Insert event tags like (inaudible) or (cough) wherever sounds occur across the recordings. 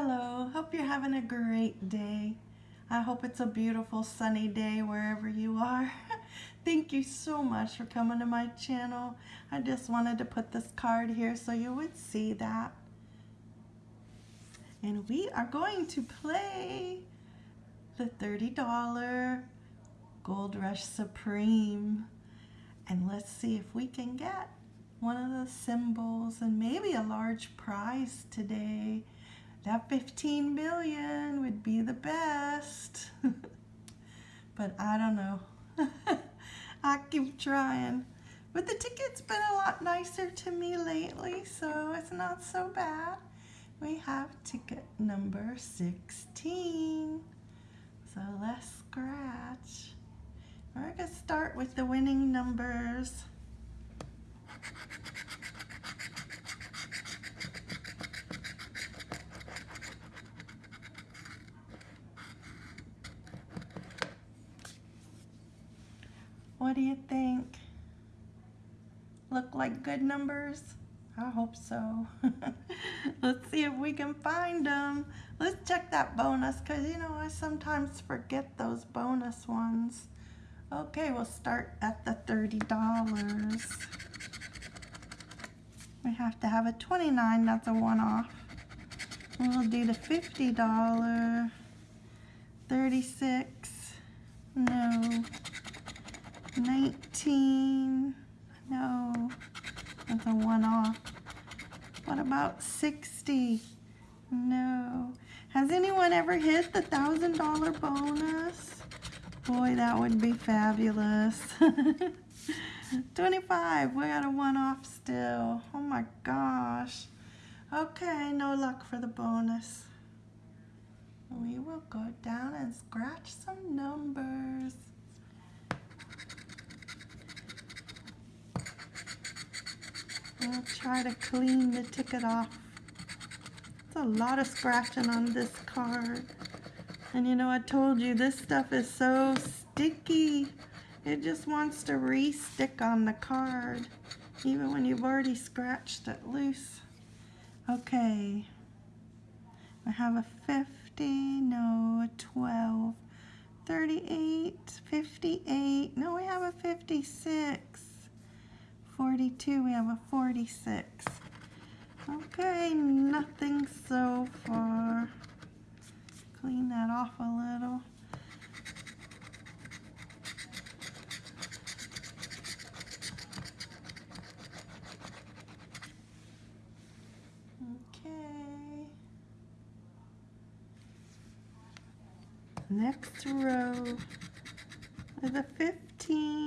Hello, hope you're having a great day. I hope it's a beautiful sunny day wherever you are. (laughs) Thank you so much for coming to my channel. I just wanted to put this card here so you would see that. And we are going to play the $30 Gold Rush Supreme. And let's see if we can get one of the symbols and maybe a large prize today. That 15 million would be the best. (laughs) but I don't know. (laughs) I keep trying. But the ticket's been a lot nicer to me lately, so it's not so bad. We have ticket number 16. So let's scratch. We're going to start with the winning numbers. (laughs) What do you think? Look like good numbers? I hope so. (laughs) Let's see if we can find them. Let's check that bonus because, you know, I sometimes forget those bonus ones. Okay, we'll start at the $30. We have to have a 29, that's a one-off. We'll do the $50. 36, no. 19, no, that's a one-off. What about 60? No. Has anyone ever hit the $1,000 bonus? Boy, that would be fabulous. (laughs) 25, we got a one-off still. Oh my gosh. Okay, no luck for the bonus. We will go down and scratch some numbers. I'll try to clean the ticket off. It's a lot of scratching on this card. And you know, I told you this stuff is so sticky. It just wants to re-stick on the card, even when you've already scratched it loose. Okay, I have a 50, no, a 12, 38, 58, no, we have a 56. 42, we have a 46. Okay, nothing so far. Clean that off a little. Okay. Next row is a 15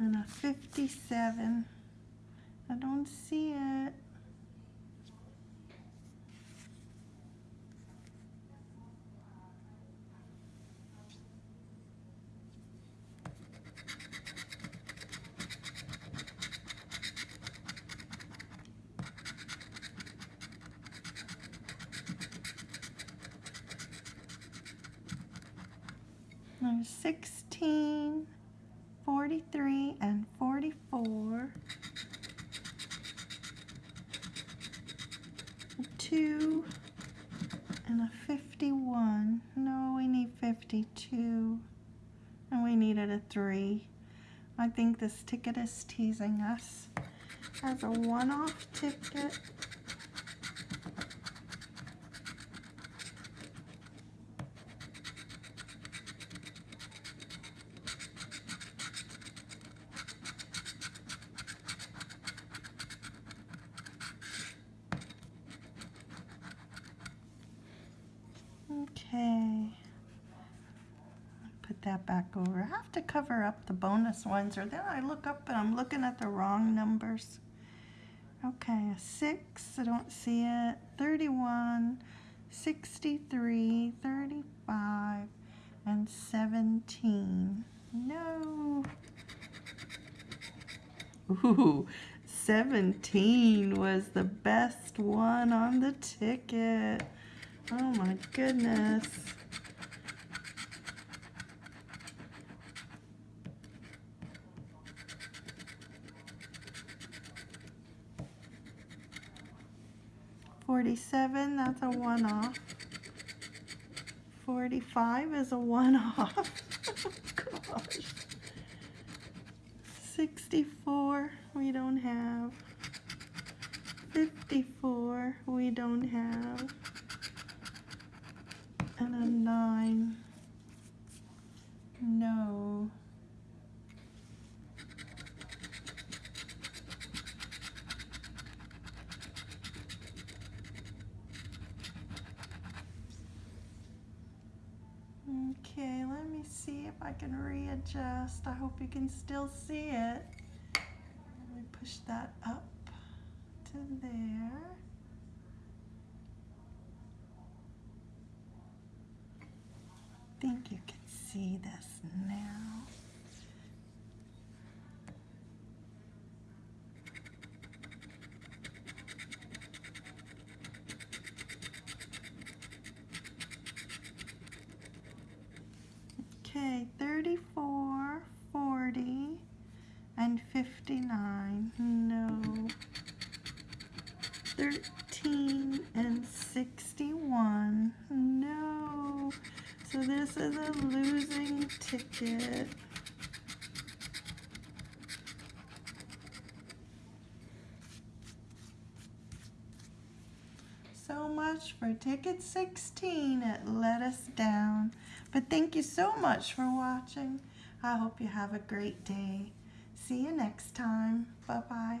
and a 57. I don't see it. There's 16, 43, and 44. Two and a 51. No, we need 52. And we needed a three. I think this ticket is teasing us. As a one-off ticket. Okay. Put that back over. I have to cover up the bonus ones or then I look up and I'm looking at the wrong numbers. Okay, 6, I don't see it. 31, 63, 35, and 17. No. Ooh, 17 was the best one on the ticket. Oh my goodness. Forty-seven, that's a one-off. Forty-five is a one-off. (laughs) Gosh. 64 we don't have 54 we don't have and a 9 no Okay, let me see if I can readjust. I hope you can still see it. Let me push that up to there. Think you can see this now. Okay, 34, 40, and 59. No. 13 and 61. No. So this is a losing So much for ticket 16. It let us down. But thank you so much for watching. I hope you have a great day. See you next time. Bye-bye.